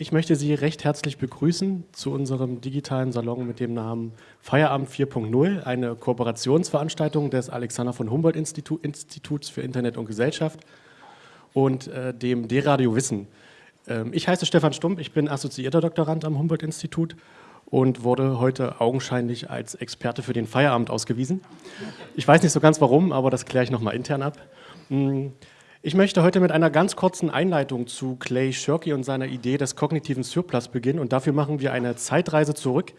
Ich möchte Sie recht herzlich begrüßen zu unserem digitalen Salon mit dem Namen Feierabend 4.0, eine Kooperationsveranstaltung des Alexander von Humboldt -Institut, Instituts für Internet und Gesellschaft und äh, dem D-Radio Wissen. Ähm, ich heiße Stefan Stump, ich bin assoziierter Doktorand am Humboldt-Institut und wurde heute augenscheinlich als Experte für den Feierabend ausgewiesen. Ich weiß nicht so ganz warum, aber das kläre ich nochmal intern ab. Hm. Ich möchte heute mit einer ganz kurzen Einleitung zu Clay Shirky und seiner Idee des kognitiven Surplus beginnen und dafür machen wir eine Zeitreise zurück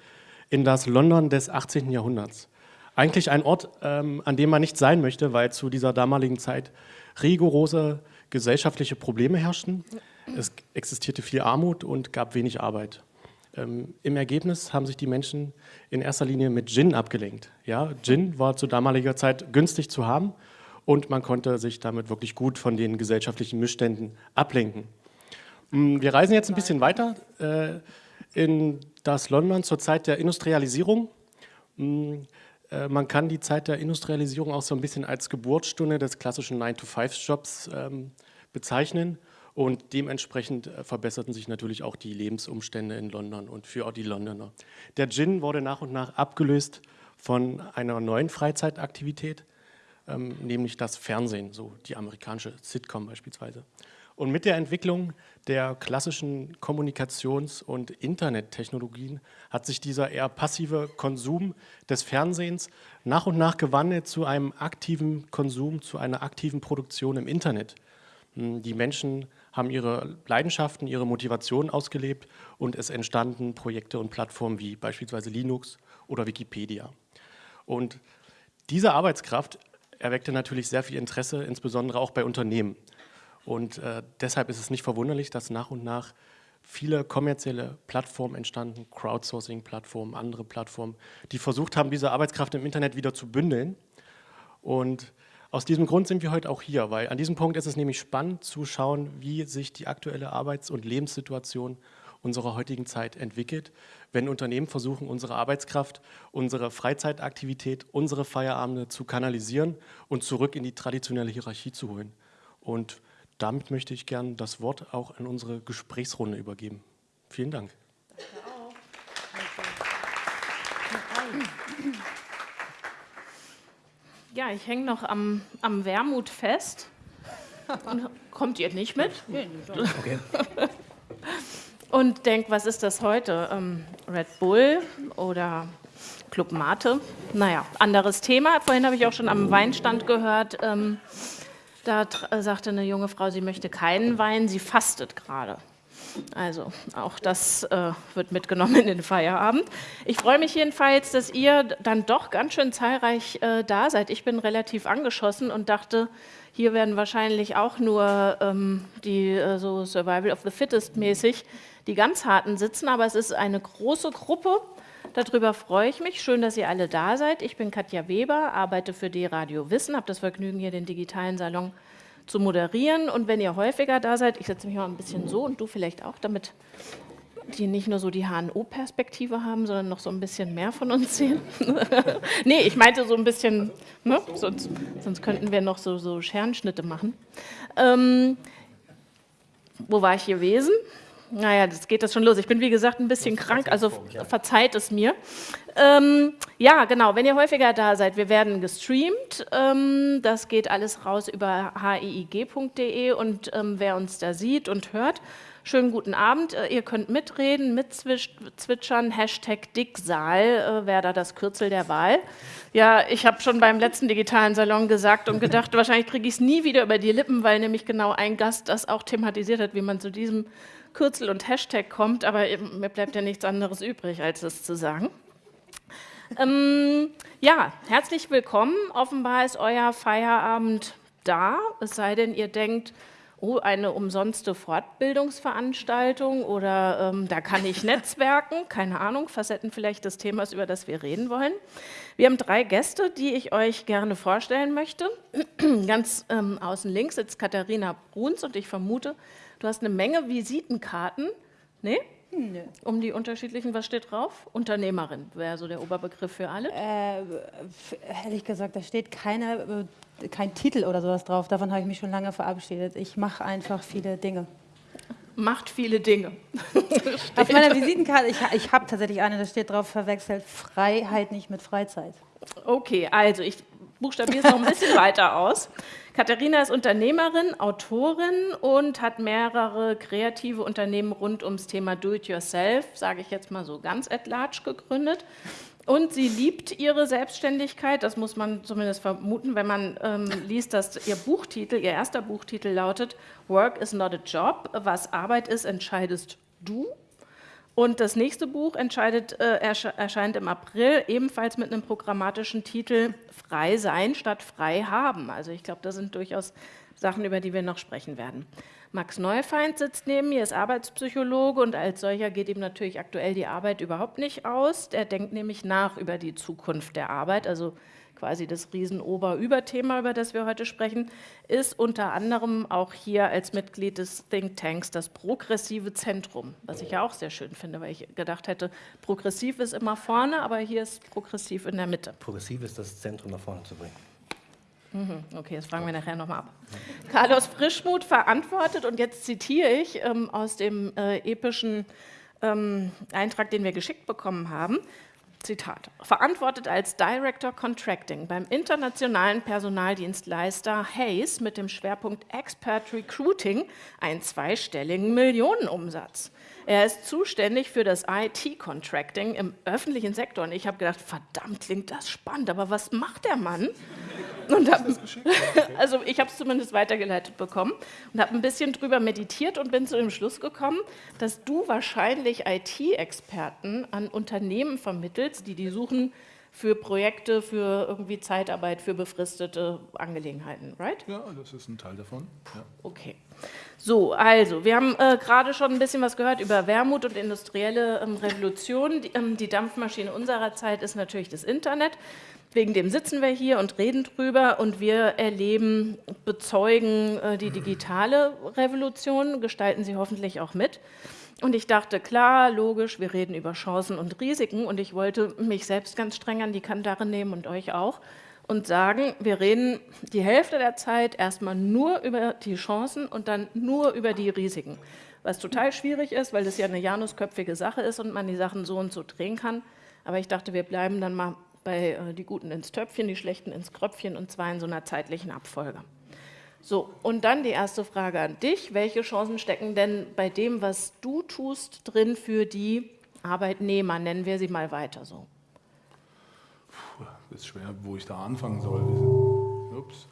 in das London des 18. Jahrhunderts. Eigentlich ein Ort, ähm, an dem man nicht sein möchte, weil zu dieser damaligen Zeit rigorose gesellschaftliche Probleme herrschten. Es existierte viel Armut und gab wenig Arbeit. Ähm, Im Ergebnis haben sich die Menschen in erster Linie mit Gin abgelenkt. Ja, Gin war zu damaliger Zeit günstig zu haben und man konnte sich damit wirklich gut von den gesellschaftlichen Missständen ablenken. Mm, wir reisen jetzt ein bisschen weiter äh, in das London zur Zeit der Industrialisierung. Mm, äh, man kann die Zeit der Industrialisierung auch so ein bisschen als Geburtsstunde des klassischen 9-to-5-Jobs ähm, bezeichnen und dementsprechend äh, verbesserten sich natürlich auch die Lebensumstände in London und für die Londoner. Der Gin wurde nach und nach abgelöst von einer neuen Freizeitaktivität, ähm, nämlich das Fernsehen, so die amerikanische Sitcom beispielsweise. Und mit der Entwicklung der klassischen Kommunikations- und Internettechnologien hat sich dieser eher passive Konsum des Fernsehens nach und nach gewandelt zu einem aktiven Konsum, zu einer aktiven Produktion im Internet. Hm, die Menschen haben ihre Leidenschaften, ihre Motivationen ausgelebt und es entstanden Projekte und Plattformen wie beispielsweise Linux oder Wikipedia. Und diese Arbeitskraft erweckte natürlich sehr viel Interesse, insbesondere auch bei Unternehmen. Und äh, deshalb ist es nicht verwunderlich, dass nach und nach viele kommerzielle Plattformen entstanden, Crowdsourcing-Plattformen, andere Plattformen, die versucht haben, diese Arbeitskraft im Internet wieder zu bündeln. Und aus diesem Grund sind wir heute auch hier, weil an diesem Punkt ist es nämlich spannend zu schauen, wie sich die aktuelle Arbeits- und Lebenssituation unserer heutigen Zeit entwickelt, wenn Unternehmen versuchen, unsere Arbeitskraft, unsere Freizeitaktivität, unsere Feierabende zu kanalisieren und zurück in die traditionelle Hierarchie zu holen. Und damit möchte ich gern das Wort auch an unsere Gesprächsrunde übergeben. Vielen Dank. Ja, ich hänge noch am, am Wermut fest. Und kommt ihr nicht mit? Okay. Und denkt, was ist das heute? Ähm, Red Bull oder Club Mate? Naja, anderes Thema. Vorhin habe ich auch schon am Weinstand gehört, ähm, da äh, sagte eine junge Frau, sie möchte keinen Wein, sie fastet gerade. Also auch das äh, wird mitgenommen in den Feierabend. Ich freue mich jedenfalls, dass ihr dann doch ganz schön zahlreich äh, da seid. Ich bin relativ angeschossen und dachte, hier werden wahrscheinlich auch nur ähm, die äh, so Survival of the Fittest mäßig die ganz harten sitzen, aber es ist eine große Gruppe. Darüber freue ich mich. Schön, dass ihr alle da seid. Ich bin Katja Weber, arbeite für D-Radio Wissen, habe das Vergnügen, hier den digitalen Salon zu moderieren. Und wenn ihr häufiger da seid, ich setze mich mal ein bisschen so und du vielleicht auch, damit die nicht nur so die HNO-Perspektive haben, sondern noch so ein bisschen mehr von uns sehen. nee, ich meinte so ein bisschen, ne? sonst, sonst könnten wir noch so, so Scherenschnitte machen. Ähm, wo war ich gewesen? Naja, das geht das schon los. Ich bin, wie gesagt, ein bisschen krank, also verzeiht es mir. Ähm, ja, genau, wenn ihr häufiger da seid, wir werden gestreamt. Ähm, das geht alles raus über hiig.de und ähm, wer uns da sieht und hört, schönen guten Abend. Äh, ihr könnt mitreden, mitzwitschern, Hashtag Dicksaal äh, wäre da das Kürzel der Wahl. Ja, ich habe schon beim letzten digitalen Salon gesagt und gedacht, wahrscheinlich kriege ich es nie wieder über die Lippen, weil nämlich genau ein Gast das auch thematisiert hat, wie man zu diesem Kürzel und Hashtag kommt, aber mir bleibt ja nichts anderes übrig, als es zu sagen. Ähm, ja, herzlich willkommen. Offenbar ist euer Feierabend da, es sei denn, ihr denkt, oh, eine umsonste Fortbildungsveranstaltung oder ähm, da kann ich netzwerken, keine Ahnung, Facetten vielleicht des Themas, über das wir reden wollen. Wir haben drei Gäste, die ich euch gerne vorstellen möchte. Ganz ähm, außen links sitzt Katharina Bruns und ich vermute, Du hast eine Menge Visitenkarten, ne? Nö. Um die unterschiedlichen, was steht drauf? Unternehmerin wäre so der Oberbegriff für alle. Äh, ehrlich gesagt, da steht keine, äh, kein Titel oder sowas drauf. Davon habe ich mich schon lange verabschiedet. Ich mache einfach viele Dinge. macht viele Dinge. Auf meiner Visitenkarte, ich, ich habe tatsächlich eine, da steht drauf, verwechselt Freiheit nicht mit Freizeit. Okay, also ich buchstabiere es noch ein bisschen weiter aus. Katharina ist Unternehmerin, Autorin und hat mehrere kreative Unternehmen rund ums Thema Do-it-yourself, sage ich jetzt mal so ganz at large, gegründet. Und sie liebt ihre Selbstständigkeit, das muss man zumindest vermuten, wenn man ähm, liest, dass ihr Buchtitel, ihr erster Buchtitel lautet Work is not a job, was Arbeit ist, entscheidest du. Und das nächste Buch äh, erscheint im April, ebenfalls mit einem programmatischen Titel Frei sein statt frei haben. Also ich glaube, das sind durchaus Sachen, über die wir noch sprechen werden. Max Neufeind sitzt neben mir, ist Arbeitspsychologe und als solcher geht ihm natürlich aktuell die Arbeit überhaupt nicht aus. Er denkt nämlich nach über die Zukunft der Arbeit, also quasi das Riesenober-Überthema, über das wir heute sprechen, ist unter anderem auch hier als Mitglied des Think Tanks das progressive Zentrum, was ich ja auch sehr schön finde, weil ich gedacht hätte, progressiv ist immer vorne, aber hier ist progressiv in der Mitte. Progressiv ist das Zentrum nach vorne zu bringen. Mhm, okay, das fragen wir nachher nochmal ab. Carlos Frischmuth verantwortet, und jetzt zitiere ich ähm, aus dem äh, epischen ähm, Eintrag, den wir geschickt bekommen haben, Zitat, verantwortet als Director Contracting beim internationalen Personaldienstleister Hayes mit dem Schwerpunkt Expert Recruiting einen zweistelligen Millionenumsatz. Er ist zuständig für das IT-Contracting im öffentlichen Sektor. Und ich habe gedacht, verdammt, klingt das spannend, aber was macht der Mann? Und hab, also ich habe es zumindest weitergeleitet bekommen und habe ein bisschen drüber meditiert und bin zu dem Schluss gekommen, dass du wahrscheinlich IT-Experten an Unternehmen vermittelst, die die suchen für Projekte, für irgendwie Zeitarbeit, für befristete Angelegenheiten, right? Ja, das ist ein Teil davon. Ja. Okay. So, also, wir haben äh, gerade schon ein bisschen was gehört über Wermut und industrielle ähm, Revolution. Die, ähm, die, Dampfmaschine unserer Zeit ist natürlich das Internet. Wegen dem sitzen wir hier und reden drüber und wir erleben, bezeugen äh, die digitale Revolution, gestalten sie hoffentlich auch mit. Und ich dachte, klar, logisch, wir reden über Chancen und Risiken und ich wollte mich selbst ganz streng an die Kandare nehmen und euch auch und sagen, wir reden die Hälfte der Zeit erstmal nur über die Chancen und dann nur über die Risiken. Was total schwierig ist, weil das ja eine janusköpfige Sache ist und man die Sachen so und so drehen kann. Aber ich dachte, wir bleiben dann mal bei äh, die Guten ins Töpfchen, die Schlechten ins Kröpfchen und zwar in so einer zeitlichen Abfolge. So, und dann die erste Frage an dich. Welche Chancen stecken denn bei dem, was du tust, drin für die Arbeitnehmer? Nennen wir sie mal weiter so ist schwer, wo ich da anfangen soll. Ups.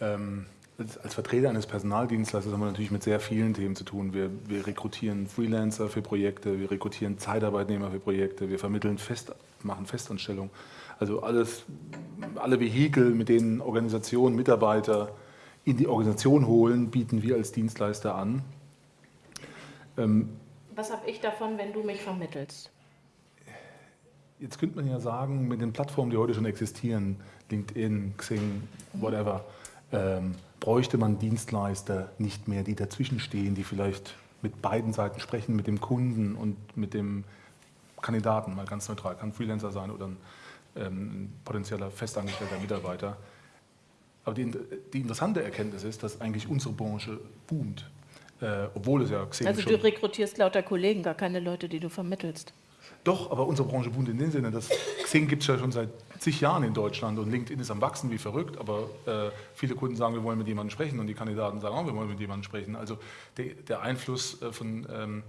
Ähm, als Vertreter eines Personaldienstleisters haben wir natürlich mit sehr vielen Themen zu tun. Wir, wir, rekrutieren Freelancer für Projekte, wir rekrutieren Zeitarbeitnehmer für Projekte, wir vermitteln Fest, machen Festanstellungen. Also alles, alle Vehikel, mit denen Organisationen Mitarbeiter in die Organisation holen, bieten wir als Dienstleister an. Ähm, Was habe ich davon, wenn du mich vermittelst? Jetzt könnte man ja sagen, mit den Plattformen, die heute schon existieren, LinkedIn, Xing, whatever, ähm, bräuchte man Dienstleister nicht mehr, die dazwischen stehen, die vielleicht mit beiden Seiten sprechen, mit dem Kunden und mit dem Kandidaten, mal ganz neutral, kann Freelancer sein oder ein, ähm, ein potenzieller festangestellter Mitarbeiter. Aber die, die, interessante Erkenntnis ist, dass eigentlich unsere Branche boomt, äh, obwohl es ja Xing Also du rekrutierst lauter Kollegen, gar keine Leute, die du vermittelst. Doch, aber unsere Branche boomt in dem Sinne, dass Xing gibt es ja schon seit zig Jahren in Deutschland und LinkedIn ist am Wachsen wie verrückt, aber äh, viele Kunden sagen, wir wollen mit jemandem sprechen und die Kandidaten sagen auch, wir wollen mit jemandem sprechen. Also de, der Einfluss äh, von ähm,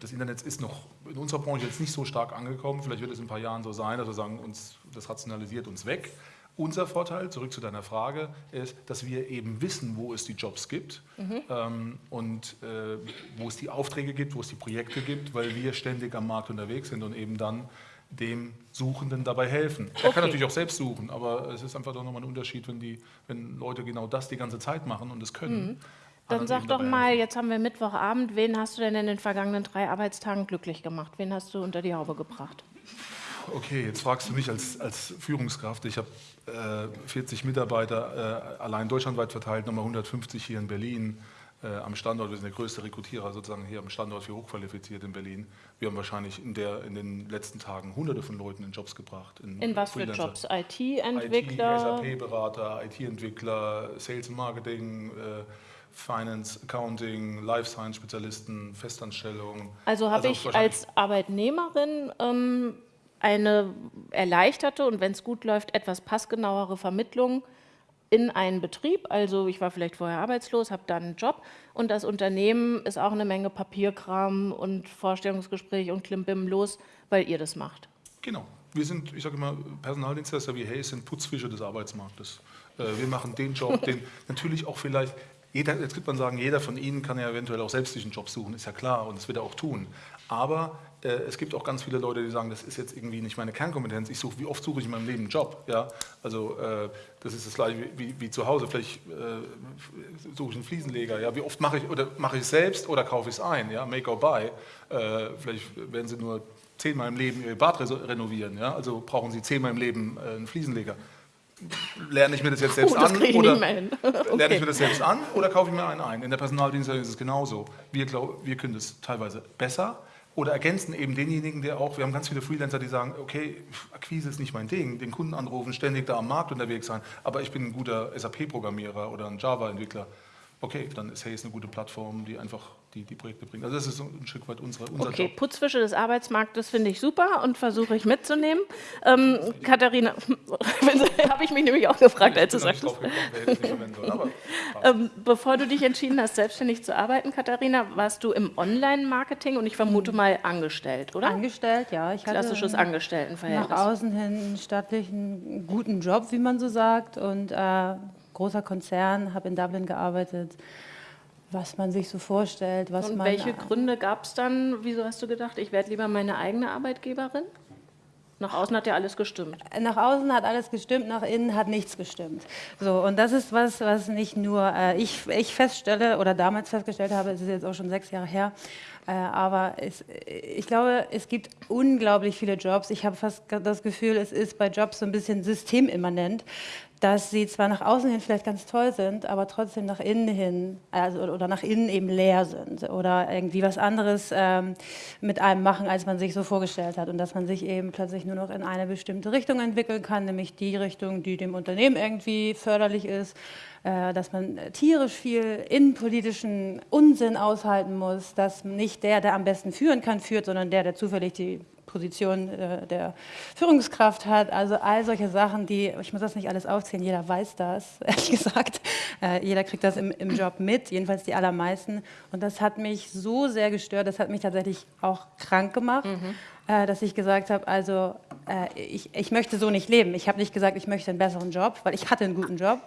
des Internets ist noch in unserer Branche jetzt nicht so stark angekommen. Vielleicht wird es in ein paar Jahren so sein, dass wir sagen, uns, das rationalisiert uns weg. Unser Vorteil, zurück zu deiner Frage, ist, dass wir eben wissen, wo es die Jobs gibt mhm. ähm, und äh, wo es die Aufträge gibt, wo es die Projekte gibt, weil wir ständig am Markt unterwegs sind und eben dann dem Suchenden dabei helfen. Er okay. kann natürlich auch selbst suchen, aber es ist einfach doch nochmal ein Unterschied, wenn, die, wenn Leute genau das die ganze Zeit machen und es können. Mhm. Dann sag doch mal, jetzt haben wir Mittwochabend, wen hast du denn in den vergangenen drei Arbeitstagen glücklich gemacht? Wen hast du unter die Haube gebracht? Okay, jetzt fragst du mich als, als Führungskraft. Ich habe äh, 40 Mitarbeiter äh, allein deutschlandweit verteilt, nochmal 150 hier in Berlin äh, am Standort. Wir sind der größte Rekrutierer sozusagen hier am Standort für hochqualifiziert in Berlin. Wir haben wahrscheinlich in, der, in den letzten Tagen hunderte von Leuten in Jobs gebracht. In, in was für Jobs? IT-Entwickler? IT, SAP-Berater, IT-Entwickler, Sales Marketing, äh, Finance, Accounting, Life Science Spezialisten, Festanstellungen. Also habe ich als Arbeitnehmerin ähm, eine erleichterte und wenn es gut läuft, etwas passgenauere Vermittlung in einen Betrieb. Also ich war vielleicht vorher arbeitslos, habe dann einen Job und das Unternehmen ist auch eine Menge Papierkram und Vorstellungsgespräch und Klimbim los, weil ihr das macht. Genau. Wir sind, ich sage immer, Personaldienstleister wie Hayes sind Putzfische des Arbeitsmarktes. Äh, wir machen den Job, den natürlich auch vielleicht jeder, jetzt könnte man sagen, jeder von Ihnen kann ja eventuell auch selbst sich einen Job suchen, ist ja klar und das wird er auch tun. Aber äh, es gibt auch ganz viele Leute, die sagen, das ist jetzt irgendwie nicht meine Kernkompetenz. Ich suche, wie oft suche ich in meinem Leben einen Job? Ja? Also äh, das ist das gleiche wie, wie, wie zu Hause. Vielleicht äh, suche ich einen Fliesenleger. Ja? Wie oft mache ich oder mache ich es selbst oder kaufe ich es ein? Ja? Make or buy. Äh, vielleicht werden Sie nur zehnmal im Leben Ihr Bad renovieren. Ja? Also brauchen Sie zehnmal im Leben äh, einen Fliesenleger lerne ich mir das jetzt selbst oh, das an oder okay. lerne ich mir das selbst an oder kaufe ich mir einen ein? In der Personaldienstleistung ist es genauso. Wir, glaub, wir können das teilweise besser oder ergänzen eben denjenigen, der auch, wir haben ganz viele Freelancer, die sagen, okay, Akquise ist nicht mein Ding, den Kunden anrufen, ständig da am Markt unterwegs sein, aber ich bin ein guter SAP-Programmierer oder ein Java-Entwickler. Okay, dann ist Hayes eine gute Plattform, die einfach die, die Projekte bringen. Also das ist ein Stück weit unsere, unser okay, Job. Putzfische des Arbeitsmarktes finde ich super und versuche ich mitzunehmen. Ähm, Katharina, habe ich mich nämlich auch gefragt, als du sagst. Ähm, bevor du dich entschieden hast, selbstständig zu arbeiten, Katharina, warst du im Online-Marketing und ich vermute mal angestellt, oder? Angestellt, ja. Ich Klassisches Angestelltenverhältnis. Nach außen hin einen stattlichen, guten Job, wie man so sagt und äh, großer Konzern, habe in Dublin gearbeitet was man sich so vorstellt. Was Und man, welche Gründe gab es dann? Wieso hast du gedacht, ich werde lieber meine eigene Arbeitgeberin? Nach außen hat ja alles gestimmt. Nach außen hat alles gestimmt, nach innen hat nichts gestimmt. So, und das ist was, was nicht nur äh, ich, ich feststelle oder damals festgestellt habe, es ist jetzt auch schon sechs Jahre her, äh, aber es, ich glaube, es gibt unglaublich viele Jobs. Ich habe fast das Gefühl, es ist bei Jobs so ein bisschen systemimmanent, dass sie zwar nach außen hin vielleicht ganz toll sind, aber trotzdem nach innen hin also, oder nach innen eben leer sind oder irgendwie was anderes ähm, mit einem machen, als man sich so vorgestellt hat. Und dass man sich eben plötzlich nur noch in eine bestimmte Richtung entwickeln kann, nämlich die Richtung, die dem Unternehmen irgendwie förderlich ist, äh, dass man tierisch viel innenpolitischen Unsinn aushalten muss, dass nicht der, der am besten führen kann, führt, sondern der, der zufällig die Position äh, der Führungskraft hat. Also all solche Sachen, die, ich muss das nicht alles aufzählen, jeder weiß das, ehrlich gesagt. Äh, jeder kriegt das im, im Job mit, jedenfalls die allermeisten. Und das hat mich so sehr gestört, das hat mich tatsächlich auch krank gemacht, mhm. Äh, dass ich gesagt habe, also äh, ich, ich möchte so nicht leben. Ich habe nicht gesagt, ich möchte einen besseren Job, weil ich hatte einen guten Job.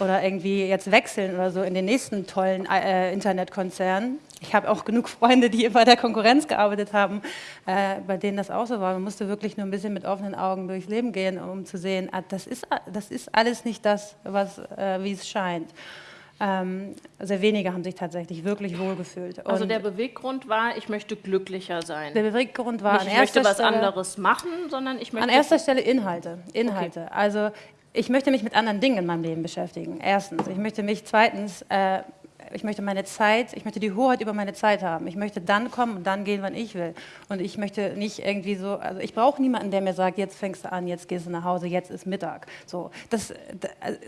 Oder irgendwie jetzt wechseln oder so in den nächsten tollen äh, Internetkonzern. Ich habe auch genug Freunde, die bei der Konkurrenz gearbeitet haben, äh, bei denen das auch so war. Man musste wirklich nur ein bisschen mit offenen Augen durchs Leben gehen, um zu sehen, ah, das, ist, das ist alles nicht das, äh, wie es scheint. Ähm, sehr wenige haben sich tatsächlich wirklich wohlgefühlt. Also der Beweggrund war, ich möchte glücklicher sein. Der Beweggrund war, Nicht, ich möchte was Stelle, anderes machen, sondern ich möchte... An erster Stelle Inhalte. Inhalte. Okay. Also ich möchte mich mit anderen Dingen in meinem Leben beschäftigen. Erstens. Ich möchte mich zweitens äh, ich möchte meine Zeit, ich möchte die Hoheit über meine Zeit haben. Ich möchte dann kommen und dann gehen, wann ich will. Und ich möchte nicht irgendwie so, also ich brauche niemanden, der mir sagt, jetzt fängst du an, jetzt gehst du nach Hause, jetzt ist Mittag. So, das,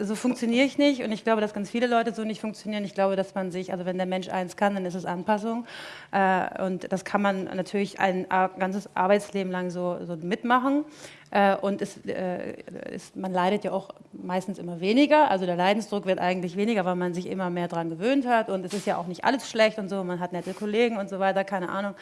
so funktioniere ich nicht und ich glaube, dass ganz viele Leute so nicht funktionieren. Ich glaube, dass man sich, also wenn der Mensch eins kann, dann ist es Anpassung. Äh, und das kann man natürlich ein ganzes Arbeitsleben lang so, so mitmachen. Äh, und es, äh, es, man leidet ja auch meistens immer weniger. Also der Leidensdruck wird eigentlich weniger, weil man sich immer mehr daran gewöhnt hat. Und es ist ja auch nicht alles schlecht und so. Man hat nette Kollegen und so weiter, keine Ahnung.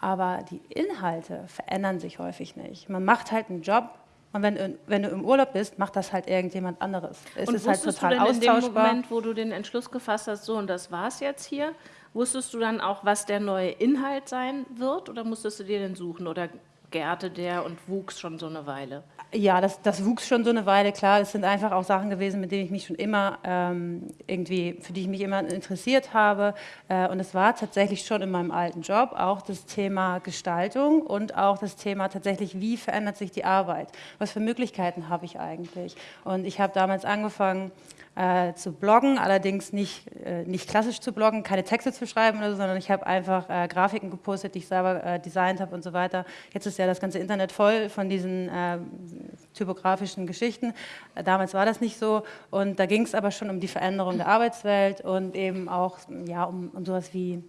Aber die Inhalte verändern sich häufig nicht. Man macht halt einen Job, und wenn, wenn, du im Urlaub bist, macht das halt irgendjemand anderes. Es und ist halt total du denn austauschbar. in dem Moment, wo du den Entschluss gefasst hast, so und das war's jetzt hier, wusstest du dann auch, was der neue Inhalt sein wird oder musstest du dir den suchen oder gärte der und wuchs schon so eine Weile? Ja, das, das wuchs schon so eine Weile, klar. Es sind einfach auch Sachen gewesen, mit denen ich mich schon immer ähm, irgendwie, für die ich mich immer interessiert habe. Äh, und es war tatsächlich schon in meinem alten Job auch das Thema Gestaltung und auch das Thema tatsächlich, wie verändert sich die Arbeit? Was für Möglichkeiten habe ich eigentlich? Und ich habe damals angefangen, äh, zu bloggen, allerdings nicht, äh, nicht klassisch zu bloggen, keine Texte zu schreiben oder so, sondern ich habe einfach äh, Grafiken gepostet, die ich selber äh, designt habe und so weiter. Jetzt ist ja das ganze Internet voll von diesen äh, typografischen Geschichten. Äh, Damals war das nicht so und da ging es aber schon um die Veränderung der Arbeitswelt und eben auch ja, um, um sowas wie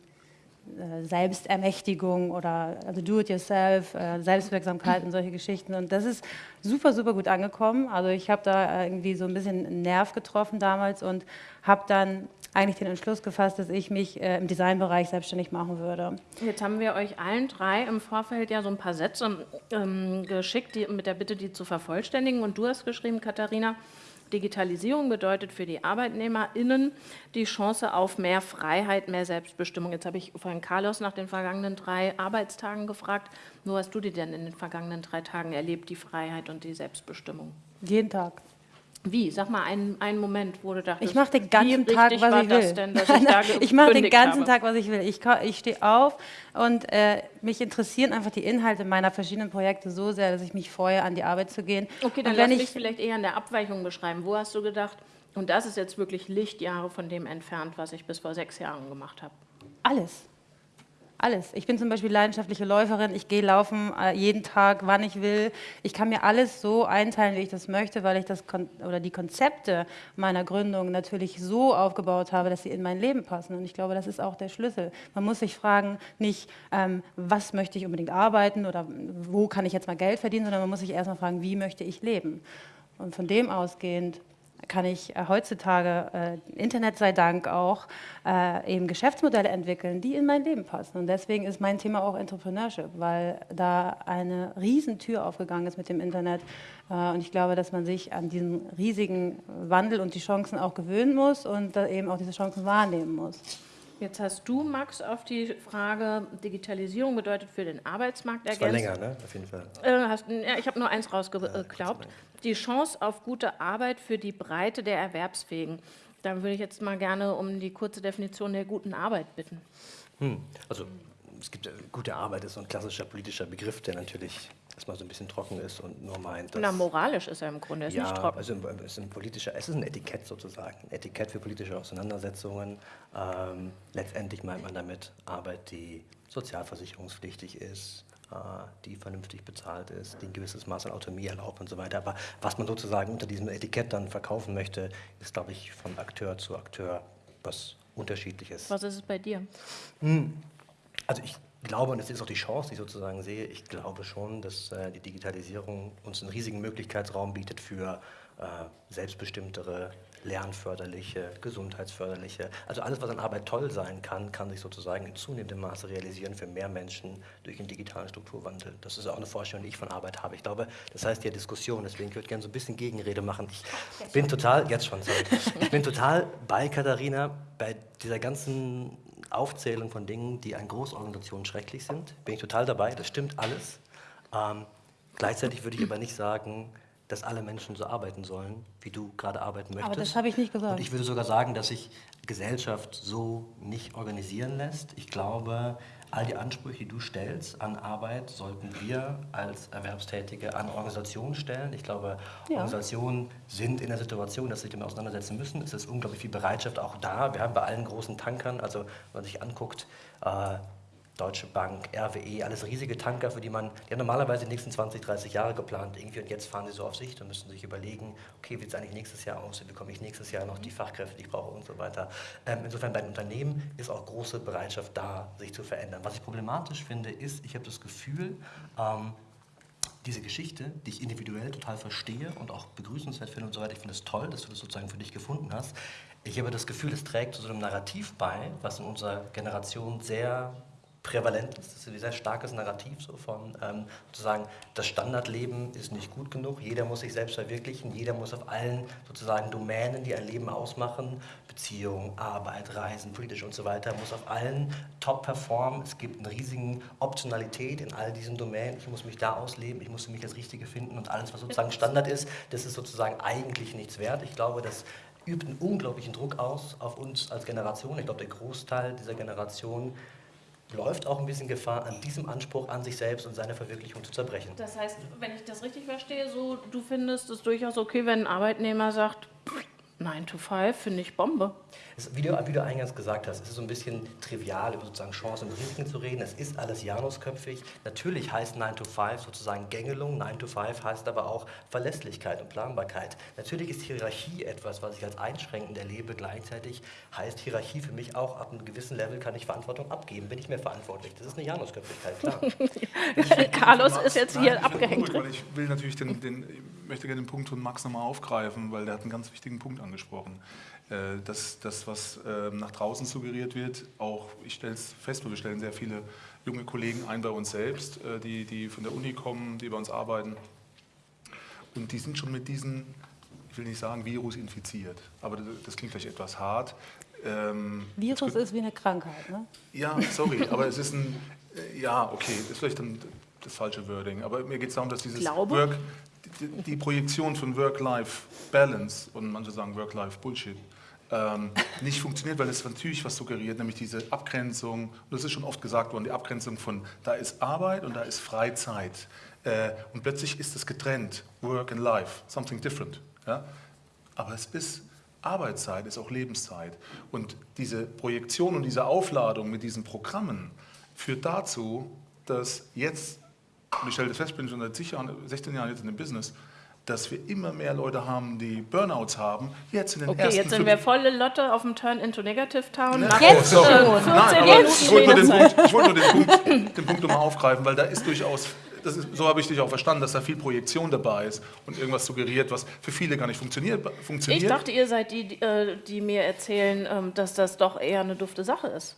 Selbstermächtigung oder also Do-it-yourself, äh, Selbstwirksamkeit und solche Geschichten. Und das ist super, super gut angekommen. Also ich habe da irgendwie so ein bisschen einen Nerv getroffen damals und habe dann eigentlich den Entschluss gefasst, dass ich mich äh, im Designbereich selbstständig machen würde. Jetzt haben wir euch allen drei im Vorfeld ja so ein paar Sätze ähm, geschickt, die, mit der Bitte, die zu vervollständigen. Und du hast geschrieben, Katharina, Digitalisierung bedeutet für die ArbeitnehmerInnen die Chance auf mehr Freiheit, mehr Selbstbestimmung. Jetzt habe ich vorhin Carlos nach den vergangenen drei Arbeitstagen gefragt. Wo hast du die denn in den vergangenen drei Tagen erlebt, die Freiheit und die Selbstbestimmung? Jeden Tag. Wie? Sag mal einen, einen Moment, wo du dachtest, Ich mache den ganzen Tag, was ich will. Denn, ich ich mache den ganzen habe? Tag, was ich will. Ich, ich stehe auf und äh, mich interessieren einfach die Inhalte meiner verschiedenen Projekte so sehr, dass ich mich freue, an die Arbeit zu gehen. Okay, dann lass wenn mich ich vielleicht eher in der Abweichung beschreiben. Wo hast du gedacht, und das ist jetzt wirklich Lichtjahre von dem entfernt, was ich bis vor sechs Jahren gemacht habe? alles. Alles. Ich bin zum Beispiel leidenschaftliche Läuferin. Ich gehe laufen äh, jeden Tag, wann ich will. Ich kann mir alles so einteilen, wie ich das möchte, weil ich das Kon oder die Konzepte meiner Gründung natürlich so aufgebaut habe, dass sie in mein Leben passen. Und ich glaube, das ist auch der Schlüssel. Man muss sich fragen, nicht, ähm, was möchte ich unbedingt arbeiten oder wo kann ich jetzt mal Geld verdienen, sondern man muss sich erstmal fragen, wie möchte ich leben. Und von dem ausgehend kann ich äh, heutzutage, äh, Internet sei Dank auch, äh, eben Geschäftsmodelle entwickeln, die in mein Leben passen. Und deswegen ist mein Thema auch Entrepreneurship, weil da eine Riesentür aufgegangen ist mit dem Internet. Und ich glaube, dass man sich an diesen riesigen Wandel und die Chancen auch gewöhnen muss und eben auch diese Chancen wahrnehmen muss. Jetzt hast du, Max, auf die Frage Digitalisierung bedeutet für den Arbeitsmarkt Das war ergänzt. länger, ne? Auf jeden Fall. Äh, hast, ja, ich habe nur eins rausgeklaubt. Die Chance auf gute Arbeit für die Breite der Erwerbsfähigen. Dann würde ich jetzt mal gerne um die kurze Definition der guten Arbeit bitten. Hm. Also es gibt äh, gute Arbeit ist so ein klassischer politischer Begriff, der natürlich erstmal so ein bisschen trocken ist und nur meint, dass Na, moralisch ist er im Grunde, ist ja, nicht trocken. also ist ein politischer, es ist ein Etikett sozusagen, ein Etikett für politische Auseinandersetzungen. Ähm, letztendlich meint man damit Arbeit, die sozialversicherungspflichtig ist, äh, die vernünftig bezahlt ist, die ein gewisses Maß an Autonomie erlaubt und so weiter. Aber was man sozusagen unter diesem Etikett dann verkaufen möchte, ist, glaube ich, von Akteur zu Akteur was unterschiedliches. Was ist es bei dir? Also ich glaube, und das ist auch die Chance, die ich sozusagen sehe, ich glaube schon, dass äh, die Digitalisierung uns einen riesigen Möglichkeitsraum bietet für äh, selbstbestimmtere, lernförderliche, gesundheitsförderliche, also alles, was an Arbeit toll sein kann, kann sich sozusagen in zunehmendem Maße realisieren für mehr Menschen durch den digitalen Strukturwandel. Das ist auch eine Vorstellung, die ich von Arbeit habe. Ich glaube, das heißt ja Diskussion, deswegen würde ich gerne so ein bisschen Gegenrede machen. Ich bin total, jetzt schon, sorry, ich bin total bei Katharina, bei dieser ganzen Aufzählung von Dingen, die an Großorganisationen schrecklich sind, bin ich total dabei, das stimmt alles. Ähm, gleichzeitig würde ich aber nicht sagen, dass alle Menschen so arbeiten sollen, wie du gerade arbeiten möchtest. das habe ich nicht gesagt. Und ich würde sogar sagen, dass sich Gesellschaft so nicht organisieren lässt. Ich glaube, all die Ansprüche, die du stellst an Arbeit, sollten wir als Erwerbstätige an Organisationen stellen. Ich glaube, Ja. Organisationen sind in der Situation, dass sie sich damit auseinandersetzen müssen. Es ist unglaublich viel Bereitschaft auch da. Wir haben bei allen großen Tankern, also wenn man sich anguckt, äh, Deutsche Bank, RWE, alles riesige Tanker, für die man, die haben normalerweise die nächsten 20, 30 Jahre geplant irgendwie und jetzt fahren sie so auf Sicht und müssen sich überlegen, okay, wie sieht es eigentlich nächstes Jahr aus, wie bekomme ich nächstes Jahr noch die Fachkräfte, die ich brauche und so weiter. Ähm, insofern bei den Unternehmen ist auch große Bereitschaft da, sich zu verändern. Was ich problematisch finde, ist, ich habe das Gefühl, ähm, diese Geschichte, die ich individuell total verstehe und auch begrüßenswert finde und so weiter, ich finde es toll, dass du das sozusagen für dich gefunden hast. Ich habe das Gefühl, es trägt zu so einem Narrativ bei, was in unserer Generation sehr prävalent ist. Das ist ein sehr starkes Narrativ so von ähm, sozusagen, das Standardleben ist nicht gut genug, jeder muss sich selbst verwirklichen, jeder muss auf allen sozusagen Domänen, die ein Leben ausmachen, Beziehung, Arbeit, Reisen, politisch und so weiter, muss auf allen top performen. Es gibt eine riesige Optionalität in all diesen Domänen. Ich muss mich da ausleben, ich muss für mich das Richtige finden und alles, was sozusagen Standard ist, das ist sozusagen eigentlich nichts wert. Ich glaube, das übt einen unglaublichen Druck aus auf uns als Generation. Ich glaube, der Großteil dieser Generation läuft auch ein bisschen Gefahr, an diesem Anspruch an sich selbst und seine Verwirklichung zu zerbrechen. Das heißt, wenn ich das richtig verstehe, so du findest es durchaus okay, wenn ein Arbeitnehmer sagt, "Pff, 9 to 5 finde ich Bombe. Es, wie, du, wie du eingangs gesagt hast, es ist so ein bisschen trivial, über sozusagen Chancen und Risiken zu reden. Es ist alles janusköpfig. Natürlich heißt 9 to 5 sozusagen Gängelung. 9 to 5 heißt aber auch Verlässlichkeit und Planbarkeit. Natürlich ist Hierarchie etwas, was ich als einschränkend erlebe. Gleichzeitig heißt Hierarchie für mich auch, ab einem gewissen Level kann ich Verantwortung abgeben. Bin ich mehr verantwortlich. Das ist eine Janusköpfigkeit, klar. Carlos ist jetzt Nein, hier abgehängt. ruhig, weil ich will natürlich den, den, möchte gerne den Punkt von Max nochmal aufgreifen, weil der hat einen ganz wichtigen Punkt angesprochen. Äh, Das, das was ähm, nach draußen suggeriert wird, auch ich stelle es fest, wir stellen sehr viele junge Kollegen ein bei uns selbst, äh, die, die von der Uni kommen, die bei uns arbeiten. Und die sind schon mit diesem, ich will nicht sagen Virus infiziert, aber das, klingt vielleicht etwas hart. Ähm, Virus ist wie eine Krankheit, ne? ja, sorry, aber es ist ein, äh, ja, okay, das ist vielleicht dann das falsche Wording, aber mir geht es darum, dass dieses Glaube? Work, die, die Projektion von Work-Life-Balance und manche sagen Work-Life-Bullshit, ähm, nicht funktioniert, weil es natürlich was suggeriert, nämlich diese Abgrenzung, und das ist schon oft gesagt worden, die Abgrenzung von da ist Arbeit und da ist Freizeit. Äh, und plötzlich ist es getrennt, Work and Life, something different. Ja? Aber es ist Arbeitszeit, ist auch Lebenszeit. Und diese Projektion und diese Aufladung mit diesen Programmen führt dazu, dass jetzt, und ich stelle fest, ich bin schon seit Jahren, 16 Jahren jetzt in dem Business, dass wir immer mehr Leute haben, die Burnouts haben. Jetzt in den Okay, ersten jetzt sind wir volle Lotte auf dem Turn into Negative Town. Ne? Oh, Jetzt schon. Nein, 14 aber Minuten ich wollte nur den. Punkt, ich wollte nur den Punkt, den Punkt nochmal aufgreifen, weil da ist durchaus, ist, so habe ich dich auch verstanden, dass da viel Projektion dabei ist und irgendwas suggeriert, was für viele gar nicht funktioniert. funktioniert. Ich dachte, ihr seid die, die, äh, mir erzählen, ähm, dass das doch eher eine dufte Sache ist.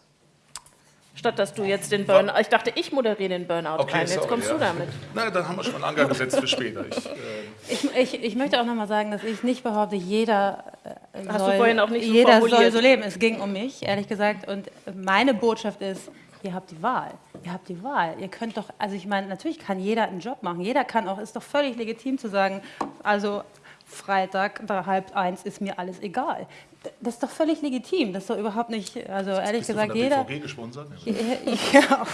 Statt dass du jetzt den Burnout. Ich dachte, ich moderiere den Burnout Okay, rein. Jetzt sorry, kommst ja. du damit. Na, dann haben wir schon einen Anker gesetzt für später. Ich, äh, Ich, ich, ich möchte auch nochmal sagen, dass ich nicht behaupte, jeder äh, Hast du soll, vorhin auch nicht so jeder soll formuliert. so leben. Es ging um mich, ehrlich gesagt. Und meine Botschaft ist, ihr habt die Wahl. Ihr habt die Wahl. Ihr könnt doch, also ich meine, natürlich kann jeder einen Job machen. Jeder kann auch, ist doch völlig legitim zu sagen, also Freitag, halb eins ist mir alles egal. Das ist doch völlig legitim. Das ist doch überhaupt nicht, also ehrlich bist du gesagt, von der jeder... BVG gesponsert? Ja,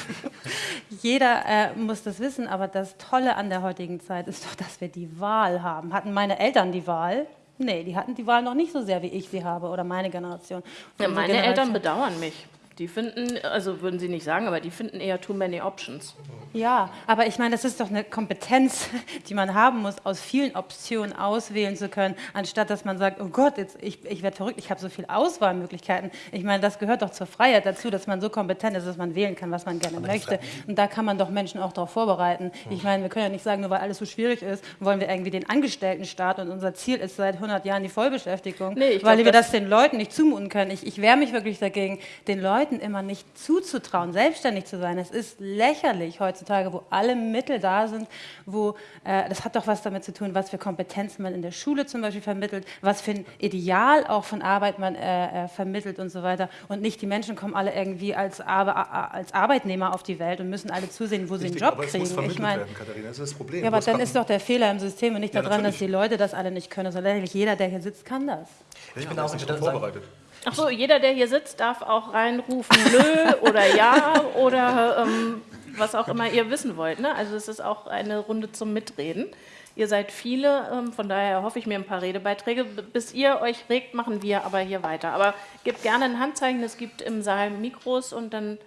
jeder äh, muss das wissen, aber das Tolle an der heutigen Zeit ist doch, dass wir die Wahl haben. Hatten meine Eltern die Wahl? Nee, die hatten die Wahl noch nicht so sehr, wie ich sie habe oder meine Generation. Ja, meine Generation. Eltern bedauern mich. Die finden, also würden sie nicht sagen, aber die finden eher too many options. Ja, aber ich meine, das ist doch eine Kompetenz, die man haben muss, aus vielen Optionen auswählen zu können, anstatt dass man sagt, oh Gott, jetzt, ich, ich werde verrückt, ich habe so viele Auswahlmöglichkeiten. Ich meine, das gehört doch zur Freiheit dazu, dass man so kompetent ist, dass man wählen kann, was man gerne möchte. Und da kann man doch Menschen auch darauf vorbereiten. Ich meine, wir können ja nicht sagen, nur weil alles so schwierig ist, wollen wir irgendwie den Angestelltenstaat und unser Ziel ist seit 100 Jahren die Vollbeschäftigung, Nee, ich weil glaub, wir das- das den Leuten nicht zumuten können. Ich, ich wehre mich wirklich dagegen, den Leuten immer nicht zuzutrauen, selbstständig zu sein. Es ist lächerlich heutzutage, wo alle Mittel da sind, wo äh, das hat doch was damit zu tun, was für Kompetenzen man in der Schule zum Beispiel vermittelt, was für ein Ideal auch von Arbeit man äh, äh, vermittelt und so weiter. Und nicht die Menschen kommen alle irgendwie als, Arbe a- als Arbeitnehmer auf die Welt und müssen alle zusehen, wo sie einen Richtig, Job aber es kriegen. muss vermittelt Ich meine, werden, Katharina, das ist das Problem. ja, aber dann ist doch der Fehler im System und nicht Ja, daran, dass die natürlich. Leute das alle nicht können, sondern eigentlich jeder, der hier sitzt, kann das. ich bin bin auch- auch ich nicht darauf sagen- vorbereitet. Ach so, jeder, der hier sitzt, darf auch reinrufen, nö oder ja oder ähm, was auch immer ihr wissen wollt. Ne? Also es ist auch eine Runde zum Mitreden. Ihr seid viele, ähm, von daher hoffe ich mir ein paar Redebeiträge. Bis ihr euch regt, machen wir aber hier weiter. Aber gebt gerne ein Handzeichen, es gibt im Saal Mikros und dann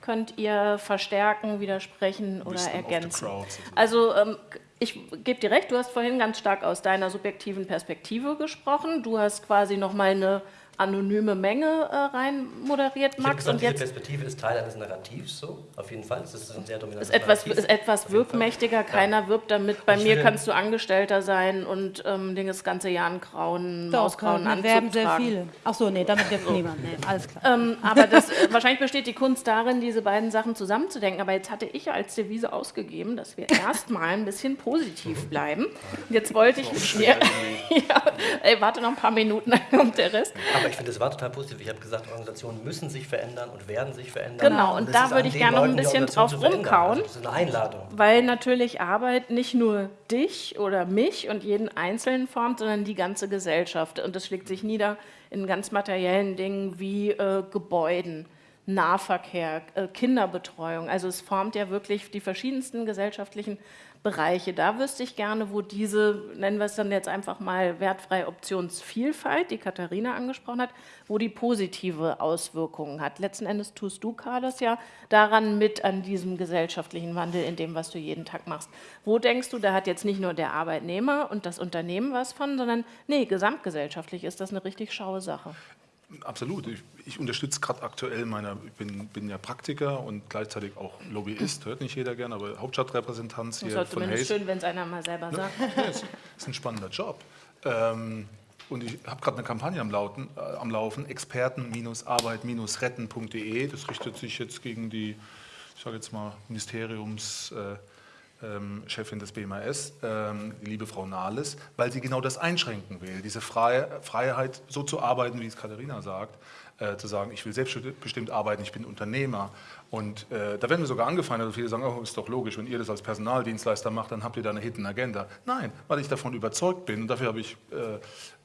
könnt ihr verstärken, widersprechen oder ergänzen. Also ähm, ich gebe dir recht, du hast vorhin ganz stark aus deiner subjektiven Perspektive gesprochen. Du hast quasi nochmal eine anonyme Menge äh, rein moderiert, Ich Max. gesagt, Und diese jetzt Perspektive ist Teil eines Narrativs, so, auf jeden Fall. Das ist ein sehr dominantes ist etwas, Narrativ. ist etwas wirkmächtiger, keiner wirbt damit. Bei Ich mir kannst du Angestellter sein und ähm, den das ganze Jahr einen grauen, Doch, mausgrauen wir Anzug werben sehr tragen. viele. Ach so, nee, damit wirbt niemand. Nee, alles klar. Ähm, aber das, äh, wahrscheinlich besteht die Kunst darin, diese beiden Sachen zusammenzudenken. Aber jetzt hatte ich als Devise ausgegeben, dass wir erstmal ein bisschen positiv bleiben. Jetzt wollte ich ja, ey, warte noch ein paar Minuten, dann kommt der Rest. Aber ich finde, das war total positiv. Ich habe gesagt, Organisationen müssen sich verändern und werden sich verändern. Genau, und es da würde ich gerne noch ein bisschen drauf rumkauen. Also, das ist eine Einladung. Weil natürlich Arbeit nicht nur dich oder mich und jeden Einzelnen formt, sondern die ganze Gesellschaft. Und das schlägt sich nieder in ganz materiellen Dingen wie äh, Gebäuden, Nahverkehr, äh, Kinderbetreuung. Also es formt ja wirklich die verschiedensten gesellschaftlichen Bereiche. Da wüsste ich gerne, wo diese, nennen wir es dann jetzt einfach mal wertfreie Optionsvielfalt, die Katharina angesprochen hat, wo die positive Auswirkungen hat. Letzten Endes tust du, Carlos, ja daran mit an diesem gesellschaftlichen Wandel, in dem, was du jeden Tag machst. Wo denkst du, da hat jetzt nicht nur der Arbeitnehmer und das Unternehmen was von, sondern nee, gesamtgesellschaftlich ist das eine richtig schaue Sache. Absolut. Ich, ich unterstütze gerade aktuell meine, ich bin, bin, ja Praktiker und gleichzeitig auch Lobbyist, hört nicht jeder gern, aber Hauptstadtrepräsentant hier das ist von zumindest schön, wenn es einer mal selber sagt. Ja, ist, ist ein spannender Job. Ähm, und ich habe gerade eine Kampagne am, Lauten, äh, am Laufen, experten-arbeit-retten.de. Das richtet sich jetzt gegen die, ich sage jetzt mal, Ministeriums... Äh, ähm, Chefin des BMAS, ähm, die liebe Frau Nahles, weil sie genau das einschränken will, diese Freie, Freiheit, so zu arbeiten, wie es Katharina sagt, äh, zu sagen, ich will selbstbestimmt arbeiten, ich bin Unternehmer. Und äh, da werden wir sogar angefeindet, viele sagen, oh, ist doch logisch, wenn ihr das als Personaldienstleister macht, dann habt ihr da eine Hidden Agenda. Nein, weil ich davon überzeugt bin, und dafür habe ich äh,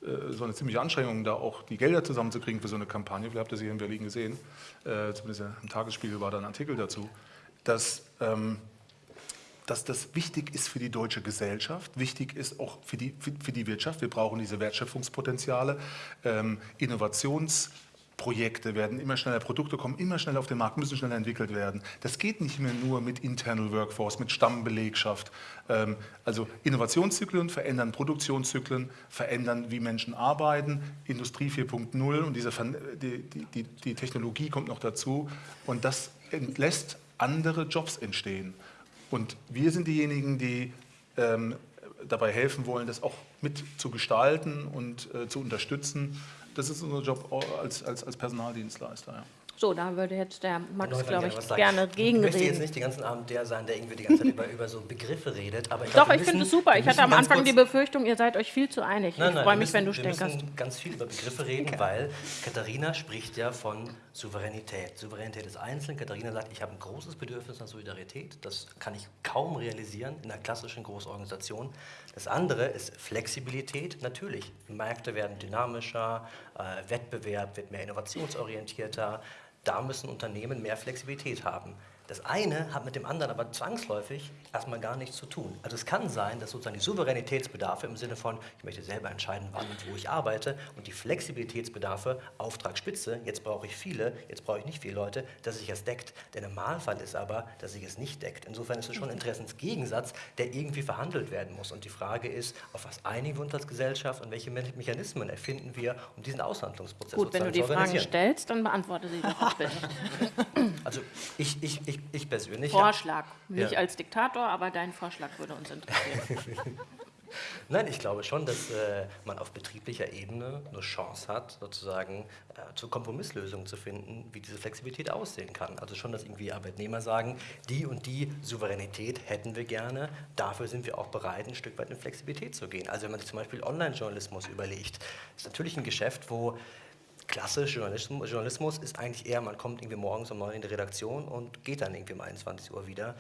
äh, so eine ziemliche Anstrengung, da auch die Gelder zusammenzukriegen für so eine Kampagne, vielleicht habt ihr sie hier in Berlin gesehen, äh, zumindest im Tagesspiegel war da ein Artikel dazu, dass... Ähm, dass das wichtig ist für die deutsche Gesellschaft, wichtig ist auch für die, für, für die Wirtschaft. Wir brauchen diese Wertschöpfungspotenziale. Ähm, Innovationsprojekte werden immer schneller, Produkte kommen immer schneller auf den Markt, müssen schneller entwickelt werden. Das geht nicht mehr nur mit Internal Workforce, mit Stammbelegschaft. Ähm, also Innovationszyklen verändern Produktionszyklen, verändern, wie Menschen arbeiten, Industrie 4.0 und diese, die, die, die Technologie kommt noch dazu und das lässt andere Jobs entstehen. Und wir sind diejenigen, die ähm, dabei helfen wollen, das auch mit zu gestalten und äh, zu unterstützen. Das ist unser Job als, als, als Personaldienstleister. Ja. So, da würde jetzt der Max, glaube ich, gerne gegenreden. Ich möchte jetzt nicht den ganzen Abend der sein, der irgendwie die ganze Zeit über, über so Begriffe redet. Aber ich Doch, glaub, ich finde es super. Ich hatte am Anfang die Befürchtung, ihr seid euch viel zu einig. Nein, ich freue mich, müssen, wenn du stänkerst. Wir müssen ganz viel über Begriffe reden, okay. weil Katharina spricht ja von Souveränität. Souveränität des Einzelnen. Katharina sagt, ich habe ein großes Bedürfnis nach Solidarität. Das kann ich kaum realisieren in einer klassischen Großorganisation. Das andere ist Flexibilität. Natürlich, Märkte werden dynamischer, äh, Wettbewerb wird mehr innovationsorientierter da müssen Unternehmen mehr Flexibilität haben. Das eine hat mit dem anderen aber zwangsläufig erstmal gar nichts zu tun. Also es kann sein, dass sozusagen die Souveränitätsbedarfe im Sinne von, ich möchte selber entscheiden, wann und wo ich arbeite, und die Flexibilitätsbedarfe, Auftragsspitze, jetzt brauche ich viele, jetzt brauche ich nicht viele Leute, dass sich es deckt. Der Normalfall ist aber, dass sich es nicht deckt. Insofern ist es schon ein Interessensgegensatz, der irgendwie verhandelt werden muss. Und die Frage ist, auf was einigen wir uns als Gesellschaft und welche Mechanismen erfinden wir, um diesen Aushandlungsprozess Gut, wenn du die Fragen stellst, dann beantworte sie doch bitte. Also ich, ich, ich, ich persönlich. Vorschlag. Nicht ja. als Diktator, aber dein Vorschlag würde uns interessieren. Nein, ich glaube schon, dass äh, man auf betrieblicher Ebene eine Chance hat, sozusagen äh, zu Kompromisslösungen zu finden, wie diese Flexibilität aussehen kann. Also schon, dass irgendwie Arbeitnehmer sagen, die und die Souveränität hätten wir gerne, dafür sind wir auch bereit, ein Stück weit in Flexibilität zu gehen. Also wenn man sich zum Beispiel Online-Journalismus überlegt, ist natürlich ein Geschäft, wo klassisch Journalismus, Journalismus ist eigentlich eher, man kommt irgendwie morgens um neun in die Redaktion und geht dann irgendwie um 21 Uhr wieder.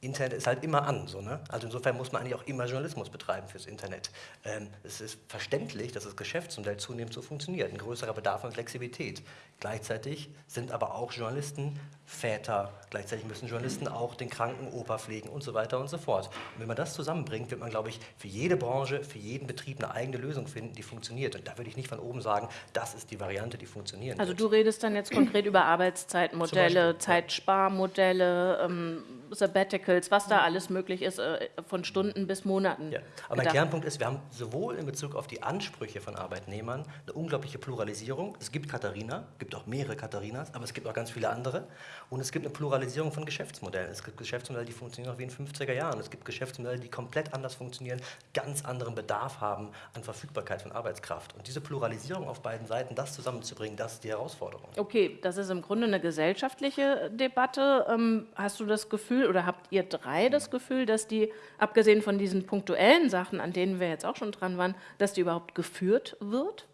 Internet ist halt immer an. So, ne? Also insofern muss man eigentlich auch immer Journalismus betreiben fürs Internet. Ähm, es ist verständlich, dass das Geschäftsmodell zunehmend so funktioniert. Ein größerer Bedarf an Flexibilität. Gleichzeitig sind aber auch Journalisten Väter, gleichzeitig müssen Journalisten auch den kranken Opa pflegen und so weiter und so fort. Und wenn man das zusammenbringt, wird man, glaube ich, für jede Branche, für jeden Betrieb eine eigene Lösung finden, die funktioniert. Und da würde ich nicht von oben sagen, das ist die Variante, die funktioniert. Also du redest dann jetzt konkret über Arbeitszeitmodelle, Zeitsparmodelle, ähm, Sabbaticals, was da alles möglich ist, äh, von Stunden bis Monaten. Ja. Aber gedacht. mein Kernpunkt ist, wir haben sowohl in Bezug auf die Ansprüche von Arbeitnehmern eine unglaubliche Pluralisierung. Es gibt Katharina, es gibt auch mehrere Katharinas, aber es gibt auch ganz viele andere. Und es gibt eine Pluralisierung von Geschäftsmodellen. Es gibt Geschäftsmodelle, die funktionieren noch wie in den 50er Jahren. Es gibt Geschäftsmodelle, die komplett anders funktionieren, ganz anderen Bedarf haben an Verfügbarkeit von Arbeitskraft. Und diese Pluralisierung auf beiden Seiten, das zusammenzubringen, das ist die Herausforderung. Okay, das ist im Grunde eine gesellschaftliche Debatte. Ähm, hast du das Gefühl oder habt ihr drei das Gefühl, dass die, abgesehen von diesen punktuellen Sachen, an denen wir jetzt auch schon dran waren, dass die überhaupt geführt wird?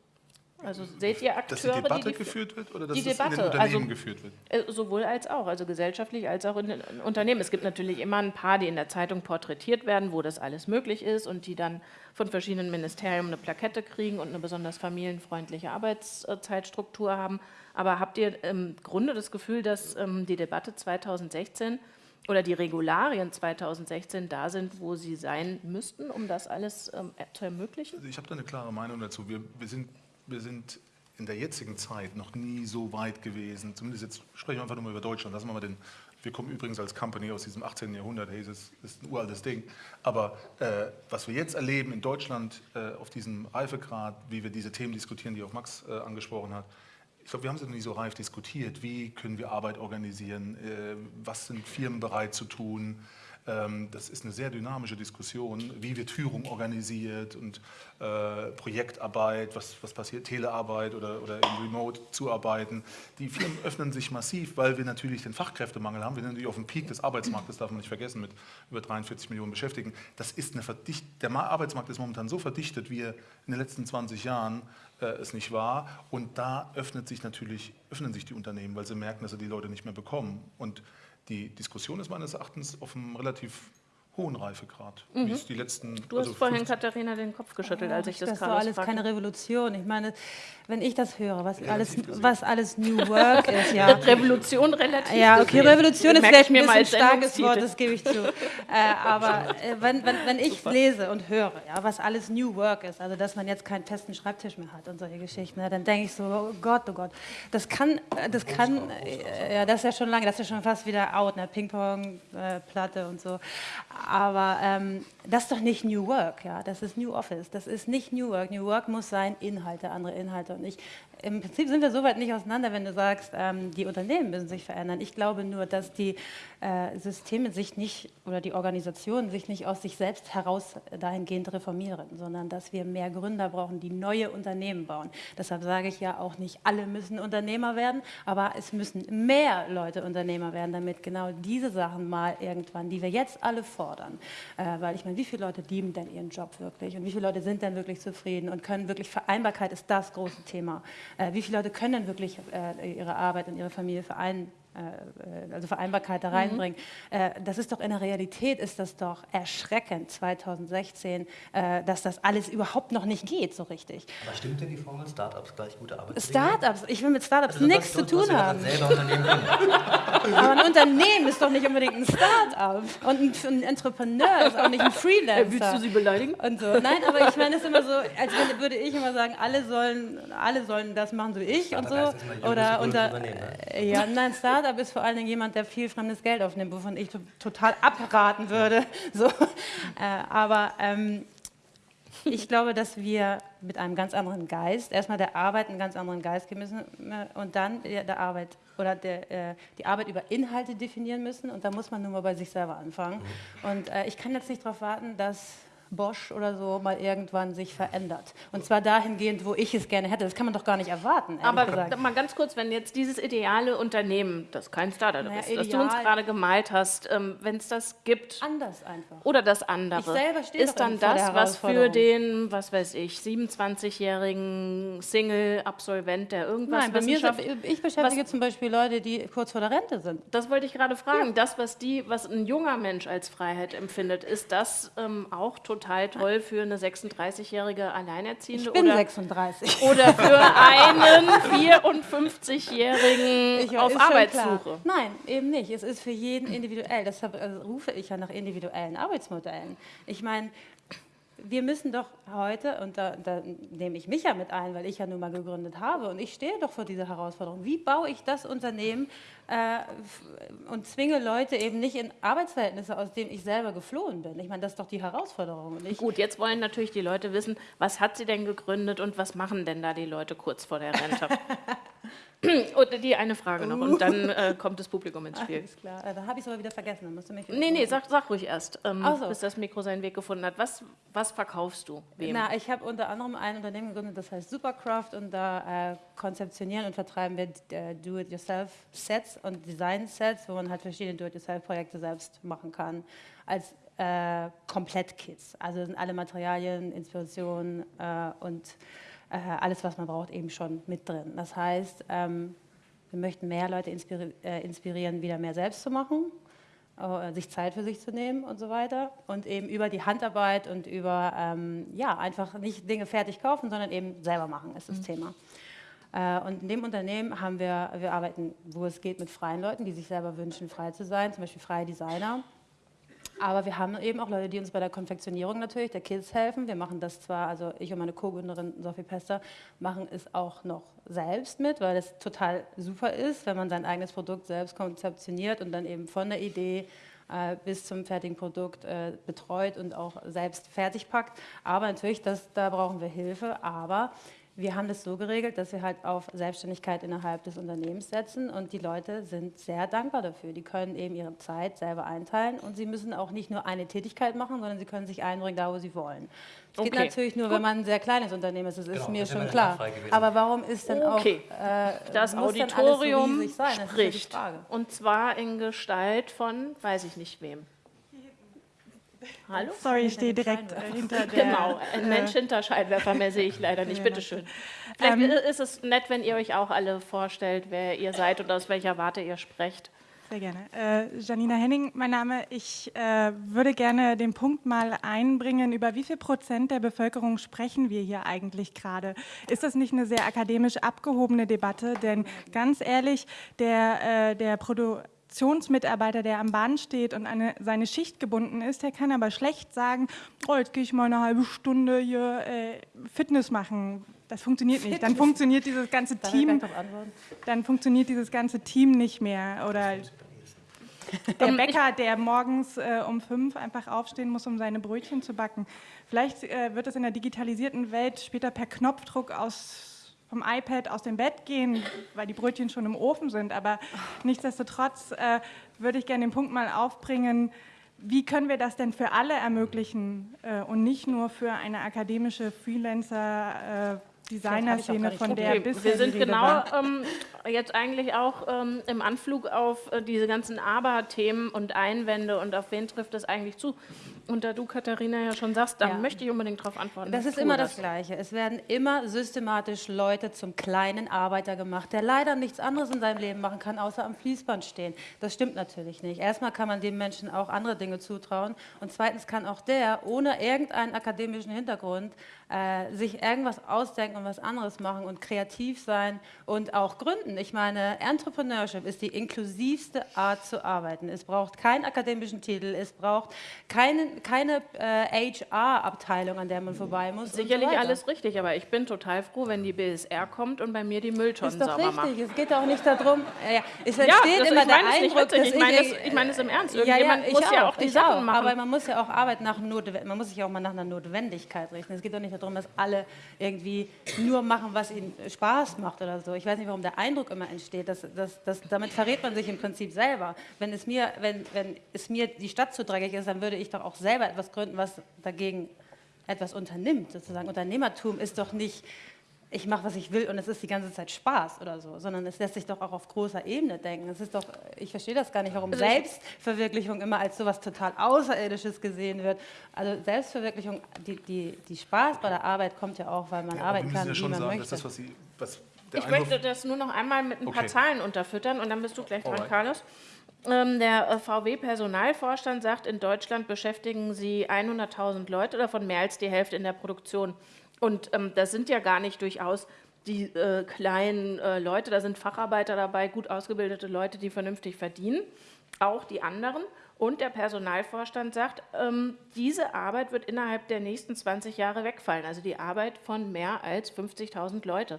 Also seht ihr Dass die Akteure, Debatte die, die geführt wird oder dass die das in Debatte, den Unternehmen also- geführt wird? Äh, Sowohl als auch, also gesellschaftlich als auch in den Unternehmen. Es gibt natürlich immer ein paar, die in der Zeitung porträtiert werden, wo das alles möglich ist und die dann von verschiedenen Ministerien eine Plakette kriegen und eine besonders familienfreundliche Arbeitszeitstruktur haben. Aber habt ihr im Grunde das Gefühl, dass ähm, die Debatte 2016 oder die Regularien 2016 da sind, wo sie sein müssten, um das alles ähm, zu ermöglichen? Also ich habe da eine klare Meinung dazu. Wir, wir, sind, wir sind in der jetzigen Zeit noch nie so weit gewesen. Zumindest jetzt sprechen wir einfach nur mal über Deutschland. Lassen wir mal den. Wir kommen übrigens als Company aus diesem 18. Jahrhundert. Hey, das ist ein uraltes Ding. Aber äh, was wir jetzt erleben in Deutschland äh, auf diesem Reifegrad, wie wir diese Themen diskutieren, die auch Max äh, angesprochen hat, ich glaube, wir haben es noch nie so reif diskutiert. Wie können wir Arbeit organisieren? Äh, was sind Firmen bereit zu tun? Ähm, das ist eine sehr dynamische Diskussion, wie wird Führung organisiert und äh, Projektarbeit, was, was passiert, Telearbeit oder, oder im Remote zuarbeiten. Die Firmen öffnen sich massiv, weil wir natürlich den Fachkräftemangel haben. Wir sind natürlich auf dem Peak des Arbeitsmarktes, darf man nicht vergessen, mit über 43 Millionen Beschäftigten. Das ist eine Verdicht der Ma- Arbeitsmarkt ist momentan so verdichtet, wie er in den letzten 20 Jahren äh, es nicht war. Und da öffnet sich natürlich, öffnen sich die Unternehmen, weil sie merken, dass sie die Leute nicht mehr bekommen. Und die Diskussion ist meines Erachtens auf einem relativ hohen Reifegrad, wie es die letzten Mhm. Du hast also vorhin, 15 Katharina, den Kopf geschüttelt, als ich das, das war Carlos alles fragte. keine Revolution. Ich meine, wenn ich das höre, was, alles, gesehen. was alles New Work ist, ja. Revolution relativ. Ja, okay. Revolution ist vielleicht ein mal bisschen starkes Wort, das gebe ich zu. äh, aber äh, wenn, wenn, wenn ich lese und höre, ja, was alles New Work ist, also dass man jetzt keinen festen Schreibtisch mehr hat und solche Geschichten, ne, dann denke ich so, oh Gott, oh Gott, das kann, äh, das kann, äh, ja, das ist ja schon lange, das ist ja schon fast wieder out, ne, Ping-Pong-Platte und so. Aber ähm, das ist doch nicht New Work, ja, das ist New Office, das ist nicht New Work. New Work muss sein Inhalte, andere Inhalte und ich, im Prinzip sind wir so weit nicht auseinander, wenn du sagst, ähm, die Unternehmen müssen sich verändern. Ich glaube nur, dass die äh, Systeme sich nicht oder die Organisationen sich nicht aus sich selbst heraus dahingehend reformieren, sondern dass wir mehr Gründer brauchen, die neue Unternehmen bauen. Deshalb sage ich ja auch nicht, alle müssen Unternehmer werden, aber es müssen mehr Leute Unternehmer werden, damit genau diese Sachen mal irgendwann, die wir jetzt alle fordern, äh, weil ich meine, wie viele Leute lieben denn ihren Job wirklich und wie viele Leute sind denn wirklich zufrieden und können wirklich, Vereinbarkeit ist das große Thema. Äh, wie viele Leute können denn wirklich äh, ihre Arbeit und ihre Familie vereinen? Äh, also Vereinbarkeit da reinbringen. Äh, Das ist doch in der Realität ist das doch erschreckend 2016, äh, dass das alles überhaupt noch nicht geht so richtig. Aber stimmt denn die Formel Startups gleich gute Arbeit? Startups, ich will mit Startups Also nichts zu tun haben. Aber ein Unternehmen ist doch nicht unbedingt ein Start-up. Und ein, ein Entrepreneur ist auch nicht ein Freelancer. Willst du sie beleidigen? Und so. Nein, aber ich meine, es ist immer so, als würde ich immer sagen, alle sollen, alle sollen das machen, so wie ich und so. Oder unter, Unternehmen, ne? äh, ja, nein, Startup ist vor allen Dingen jemand, der viel fremdes Geld aufnimmt, wovon ich to total abraten würde. So. Äh, aber ähm, ich glaube, dass wir mit einem ganz anderen Geist, erstmal der Arbeit einen ganz anderen Geist geben müssen äh, und dann der, der Arbeit oder der, äh, die Arbeit über Inhalte definieren müssen und da muss man nur mal bei sich selber anfangen. Und äh, ich kann jetzt nicht darauf warten, dass Bosch oder so mal irgendwann sich verändert. Und zwar dahingehend, wo ich es gerne hätte. Das kann man doch gar nicht erwarten, Aber gesagt. mal ganz kurz, wenn jetzt dieses ideale Unternehmen, das kein Startup Naja, ist, das du uns gerade gemalt hast, ähm, wenn es das gibt Anders einfach. oder das andere, Ich selber stehe ist dann das, was für den, was weiß ich, 27-jährigen Single-Absolvent, der irgendwas Nein, bei mir sind, ich beschäftige zum Beispiel Leute, die kurz vor der Rente sind. Das wollte ich gerade fragen. Das, was, die, was ein junger Mensch als Freiheit empfindet, ist das ähm, auch total toll für eine 36-jährige Alleinerziehende Ich bin oder, 36. oder für einen 54-jährigen Ich- auf Arbeitssuche? Nein, eben nicht. Es ist für jeden individuell. Deshalb also, rufe ich ja nach individuellen Arbeitsmodellen. Ich meine, wir müssen doch heute, und da, da nehme ich mich ja mit ein, weil ich ja nun mal gegründet habe, und ich stehe doch vor dieser Herausforderung. Wie baue ich das Unternehmen äh, und zwinge Leute eben nicht in Arbeitsverhältnisse, aus denen ich selber geflohen bin? Ich meine, das ist doch die Herausforderung. Gut, jetzt wollen natürlich die Leute wissen, was hat sie denn gegründet und was machen denn da die Leute kurz vor der Rente? und die eine Frage noch und dann äh, kommt das Publikum ins Spiel. Alles klar, Äh, da habe ich es aber wieder vergessen. Dann musst du mich Nee, nee, sag, sag ruhig erst, ähm, so. bis das Mikro seinen Weg gefunden hat. Was, was verkaufst du? Wem? Na, ich habe unter anderem ein Unternehmen gegründet, das heißt Supercraft und da äh, konzeptionieren und vertreiben wir äh, Do-it-yourself-Sets und Design-Sets, wo man halt verschiedene Do-it-yourself-Projekte selbst machen kann, als äh, Komplettkits. Also sind alle Materialien, Inspirationen äh, und äh, alles, was man braucht, eben schon mit drin. Das heißt, ähm, wir möchten mehr Leute inspiri äh, inspirieren, wieder mehr selbst zu machen, äh, sich Zeit für sich zu nehmen und so weiter. Und eben über die Handarbeit und über, ähm, ja, einfach nicht Dinge fertig kaufen, sondern eben selber machen, ist das mhm. Thema. Äh, und in dem Unternehmen haben wir, wir arbeiten, wo es geht, mit freien Leuten, die sich selber wünschen, frei zu sein, zum Beispiel freie Designer. Aber wir haben eben auch Leute, die uns bei der Konfektionierung natürlich der Kids helfen. Wir machen das zwar, also ich und meine Co-Gründerin Sophie Pester machen es auch noch selbst mit, weil es total super ist, wenn man sein eigenes Produkt selbst konzeptioniert und dann eben von der Idee äh, bis zum fertigen Produkt äh, betreut und auch selbst fertig packt. Aber natürlich, das, da brauchen wir Hilfe. Aber wir haben das so geregelt, dass wir halt auf Selbstständigkeit innerhalb des Unternehmens setzen und die Leute sind sehr dankbar dafür. Die können eben ihre Zeit selber einteilen und sie müssen auch nicht nur eine Tätigkeit machen, sondern sie können sich einbringen, da wo sie wollen. Es okay. geht natürlich nur, Gut. wenn man ein sehr kleines Unternehmen ist, das genau, ist mir schon klar. Aber warum ist denn okay. auch äh, das Auditorium so sein? spricht und zwar in Gestalt von, weiß ich nicht wem. Hallo? Sorry, ich stehe direkt hinter der... Genau, ein Mensch hinter Scheinwerfer, mehr sehe ich leider nicht. Bitte schön. Vielleicht ähm, ist es nett, wenn ihr euch auch alle vorstellt, wer ihr seid und aus welcher Warte ihr sprecht. Sehr gerne. Äh, Janina Henning, mein Name. Ich äh, würde gerne den Punkt mal einbringen, über wie viel Prozent der Bevölkerung sprechen wir hier eigentlich gerade? Ist das nicht eine sehr akademisch abgehobene Debatte? Denn ganz ehrlich, der, äh, der Produ Produktionsmitarbeiter, der am Band steht und eine, seine Schicht gebunden ist, der kann aber schlecht sagen, oh, jetzt gehe ich mal eine halbe Stunde hier äh, Fitness machen. Das funktioniert nicht. Dann funktioniert dieses ganze Team. Dann funktioniert dieses ganze Team nicht mehr. Oder der Bäcker, der morgens äh, um fünf einfach aufstehen muss, um seine Brötchen zu backen. Vielleicht äh, wird es in der digitalisierten Welt später per Knopfdruck aus vom iPad aus dem Bett gehen, weil die Brötchen schon im Ofen sind. Aber nichtsdestotrotz äh, würde ich gerne den Punkt mal aufbringen, wie können wir das denn für alle ermöglichen äh, und nicht nur für eine akademische Freelancer- äh, Designer-Szene, von der okay, bisher Wir sind genau ähm, jetzt eigentlich auch ähm, im Anflug auf äh, diese ganzen Aber-Themen und Einwände und auf wen trifft das eigentlich zu. Und da du, Katharina, ja schon sagst, da ja. möchte ich unbedingt darauf antworten. Das ist immer das, das Gleiche. Es werden immer systematisch Leute zum kleinen Arbeiter gemacht, der leider nichts anderes in seinem Leben machen kann, außer am Fließband stehen. Das stimmt natürlich nicht. Erstmal kann man dem Menschen auch andere Dinge zutrauen. Und zweitens kann auch der ohne irgendeinen akademischen Hintergrund äh, sich irgendwas ausdenken und was anderes machen und kreativ sein und auch gründen. Ich meine, Entrepreneurship ist die inklusivste Art zu arbeiten. Es braucht keinen akademischen Titel, es braucht keinen, keine äh, HR-Abteilung, an der man vorbei muss. Sicherlich so alles richtig, aber ich bin total froh, wenn die BSR kommt und bei mir die Mülltonnen sauber richtig. macht. Es geht auch nicht darum, ja, es entsteht ja, immer der Eindruck, dass ich meine, ich meine es im Ernst. Irgendjemand ja, muss ja auch die Sachen auch, machen. Aber man muss ja auch Arbeit nach Notwendigkeit, man muss sich auch mal nach einer Notwendigkeit richten. Es geht doch nicht darum, dass alle irgendwie nur machen, was ihnen Spaß macht oder so. Ich weiß nicht, warum der Eindruck immer entsteht. Dass, dass, dass, damit verrät man sich im Prinzip selber. Wenn es, mir, wenn, wenn es mir die Stadt zu dreckig ist, dann würde ich doch auch selber etwas gründen, was dagegen etwas unternimmt. Sozusagen. Unternehmertum ist doch nicht ich mache, was ich will und es ist die ganze Zeit Spaß oder so, sondern es lässt sich doch auch auf großer Ebene denken. Es ist doch, ich verstehe das gar nicht, warum also Selbstverwirklichung immer als so etwas total Außerirdisches gesehen wird. Also Selbstverwirklichung, die, die, die Spaß bei der Arbeit kommt ja auch, weil man ja, arbeiten kann, ja wie man sagen, möchte. Das, was Sie, was ich möchte das nur noch einmal mit ein okay. paar Zahlen unterfüttern und dann bist du gleich dran, Alright. Carlos. Ähm, der äh, VW-Personalvorstand sagt, in Deutschland beschäftigen sie 100.000 Leute, davon mehr als die Hälfte in der Produktion. Und ähm, das sind ja gar nicht durchaus die äh, kleinen äh, Leute, da sind Facharbeiter dabei, gut ausgebildete Leute, die vernünftig verdienen, auch die anderen. Und der Personalvorstand sagt, ähm, diese Arbeit wird innerhalb der nächsten 20 Jahre wegfallen, also die Arbeit von mehr als 50.000 Leute.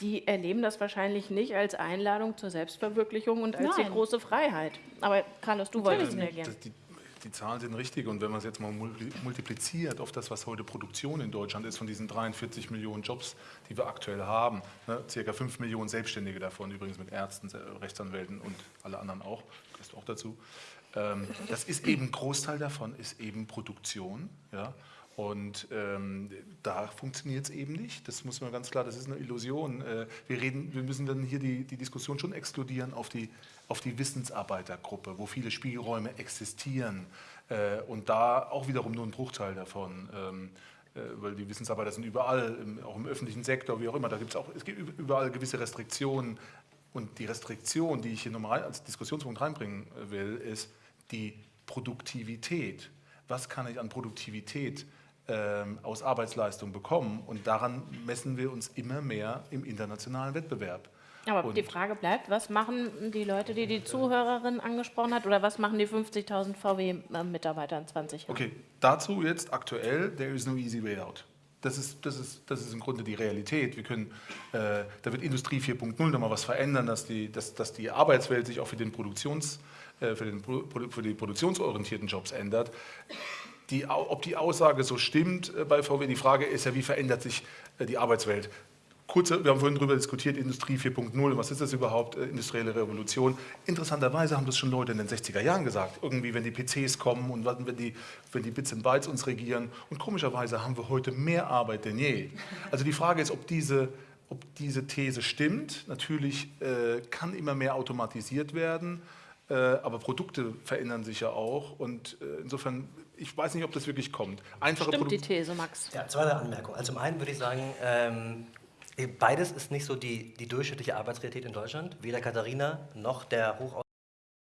Die erleben das wahrscheinlich nicht als Einladung zur Selbstverwirklichung und als Nein. die große Freiheit. Aber Carlos, du wolltest reagieren die Zahlen sind richtig und wenn man es jetzt mal multipliziert auf das, was heute Produktion in Deutschland ist, von diesen 43 Millionen Jobs, die wir aktuell haben, ne, circa 5 Millionen Selbstständige davon, übrigens mit Ärzten, Rechtsanwälten und alle anderen auch, gehörst auch dazu. Ähm, das ist eben, Großteil davon ist eben Produktion, ja, und ähm, da funktioniert es eben nicht. Das muss man ganz klar, das ist eine Illusion. Äh, wir, reden, wir müssen dann hier die, die Diskussion schon exkludieren auf die, auf die Wissensarbeitergruppe, wo viele Spielräume existieren. Äh, und da auch wiederum nur ein Bruchteil davon. Ähm, äh, weil die Wissensarbeiter sind überall, im, auch im öffentlichen Sektor, wie auch immer. Da gibt es auch, es gibt überall gewisse Restriktionen. Und die Restriktion, die ich hier nochmal als Diskussionspunkt reinbringen äh, will, ist die Produktivität. Was kann ich an Produktivität ähm, aus Arbeitsleistung bekommen? Und daran messen wir uns immer mehr im internationalen Wettbewerb. Aber Und- die Frage bleibt, was machen die Leute, die die Zuhörerin angesprochen hat, oder was machen die 50.000 VW-Mitarbeiter in 20 Jahren? Okay, dazu jetzt aktuell, there is no easy way out. Das ist, das ist, das ist im Grunde die Realität. Wir können, äh, da wird Industrie 4.0 nochmal was verändern, dass die, dass, dass die Arbeitswelt sich auch für, den Produktions, äh, für, den, für die produktionsorientierten Jobs ändert. Die, ob die Aussage so stimmt äh, bei VW, die Frage ist ja, wie verändert sich äh, die Arbeitswelt? Kurze, wir haben vorhin darüber diskutiert, Industrie 4.0, was ist das überhaupt, äh, industrielle Revolution. Interessanterweise haben das schon Leute in den 60er Jahren gesagt, irgendwie wenn die PCs kommen und wenn die, wenn die Bits und Bytes uns regieren. Und komischerweise haben wir heute mehr Arbeit denn je. Also die Frage ist, ob diese, ob diese These stimmt. Natürlich äh, kann immer mehr automatisiert werden, äh, aber Produkte verändern sich ja auch. Und äh, insofern, ich weiß nicht, ob das wirklich kommt. Einfache Stimmt die Produk- These, Max? Ja, zweite Anmerkung. Also zum einen würde ich sagen, ähm, beides ist nicht so die, die durchschnittliche Arbeitsrealität in Deutschland. Weder Katharina noch der hoch